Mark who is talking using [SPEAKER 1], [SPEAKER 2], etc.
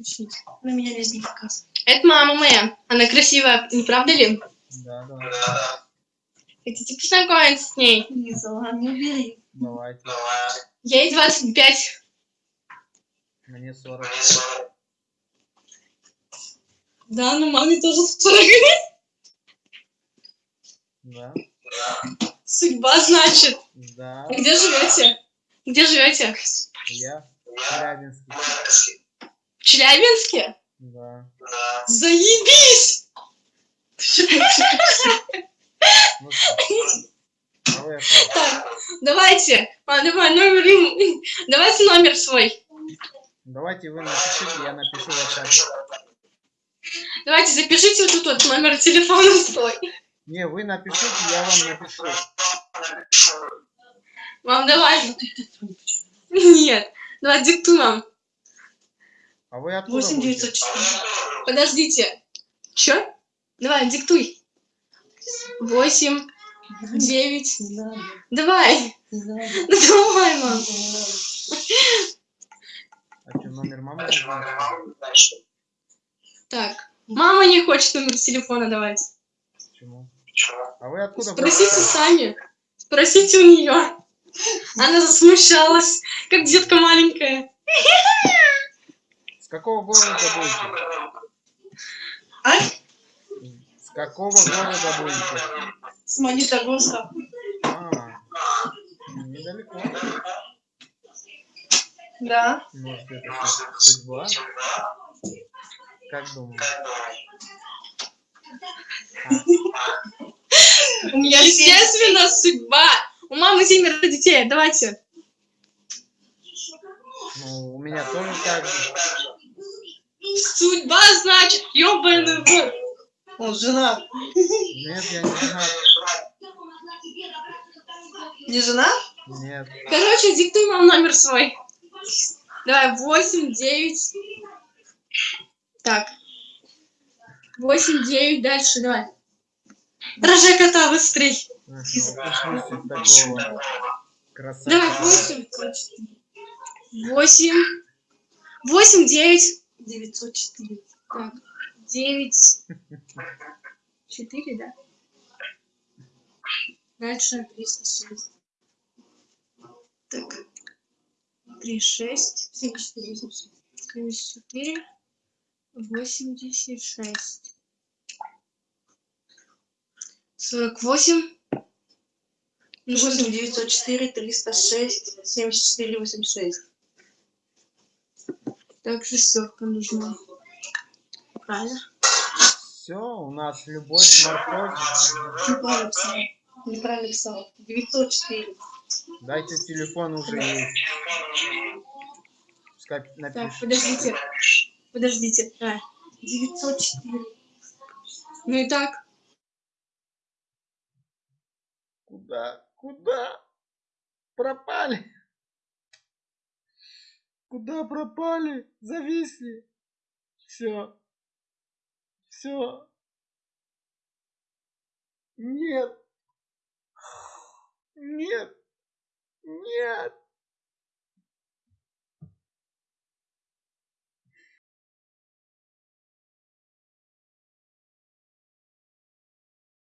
[SPEAKER 1] включить. На меня весь не показывает.
[SPEAKER 2] Это мама моя. Она красивая, не правда ли?
[SPEAKER 3] Да, да.
[SPEAKER 2] Хотите познакомиться с ней?
[SPEAKER 1] Лиза, ладно, убери.
[SPEAKER 3] Давайте.
[SPEAKER 2] Ей 25.
[SPEAKER 3] Мне 40.
[SPEAKER 1] Да, ну маме тоже 40
[SPEAKER 3] Да.
[SPEAKER 2] Судьба, значит.
[SPEAKER 3] Да.
[SPEAKER 2] Где живете? Где живете?
[SPEAKER 3] Я в Челябинске.
[SPEAKER 2] Челябинске?
[SPEAKER 3] Да.
[SPEAKER 2] Заебись!
[SPEAKER 3] Ну
[SPEAKER 2] Так, давайте. А, давай номер. Давайте номер свой.
[SPEAKER 3] Давайте вы напишите, я напишу в WhatsApp.
[SPEAKER 2] Давайте запишите вот тут вот номер телефона свой.
[SPEAKER 3] Не, вы напишите, я вам напишу.
[SPEAKER 2] Мам, давай. Нет. Давай, диктуй, мам.
[SPEAKER 3] А вы откуда
[SPEAKER 1] 8
[SPEAKER 3] будете?
[SPEAKER 1] 904.
[SPEAKER 2] Подождите. Чё? Давай, диктуй. Восемь, девять.
[SPEAKER 1] Не надо,
[SPEAKER 2] Давай.
[SPEAKER 1] не надо,
[SPEAKER 2] Ну давай, мам.
[SPEAKER 3] А что, номер мамы?
[SPEAKER 2] Так. Мама не хочет номер телефона давать.
[SPEAKER 3] Почему? А вы откуда
[SPEAKER 2] Спросите сами. Спросите у нее. Она засмущалась, как детка маленькая.
[SPEAKER 3] С какого города будете?
[SPEAKER 1] А?
[SPEAKER 3] С какого города будете?
[SPEAKER 1] С Магнитогорска.
[SPEAKER 3] А, недалеко.
[SPEAKER 1] Да.
[SPEAKER 3] Может, это су- судьба? Как думаете?
[SPEAKER 1] У меня
[SPEAKER 2] Естественно, судьба. У мамы семеро детей. Давайте.
[SPEAKER 3] Ну, у меня тоже так же.
[SPEAKER 2] Судьба значит, ёбаный в.
[SPEAKER 1] Он женат.
[SPEAKER 3] Нет, я не женат.
[SPEAKER 1] Не женат?
[SPEAKER 3] Нет.
[SPEAKER 2] Короче, диктуй мам номер свой. Давай, восемь, девять. Так. Восемь, девять, дальше, давай. Рожай кота быстрей. Давай, восемь. Восемь. Восемь, девять.
[SPEAKER 1] 904.
[SPEAKER 2] Так, девять. Четыре, да? Дальше.
[SPEAKER 1] 306.
[SPEAKER 2] Так. Три, шесть.
[SPEAKER 1] 74, 86.
[SPEAKER 2] Семьдесят четыре. Восемьдесят шесть. Сорок восемь. Ну, что
[SPEAKER 1] 8 904 306 74 86.
[SPEAKER 2] Так, шестерка нужна. Правильно?
[SPEAKER 3] Все, у нас любовь с морковью.
[SPEAKER 1] Неправильно писал. Неправильно писал. 904.
[SPEAKER 3] Дайте телефон уже есть. Пускай
[SPEAKER 2] Так,
[SPEAKER 3] напишет.
[SPEAKER 2] подождите. Подождите. Давай.
[SPEAKER 1] 904.
[SPEAKER 2] Ну и так.
[SPEAKER 3] Куда? Куда? Пропали? Куда пропали? Зависли. Все. Все. Нет. Нет. Нет.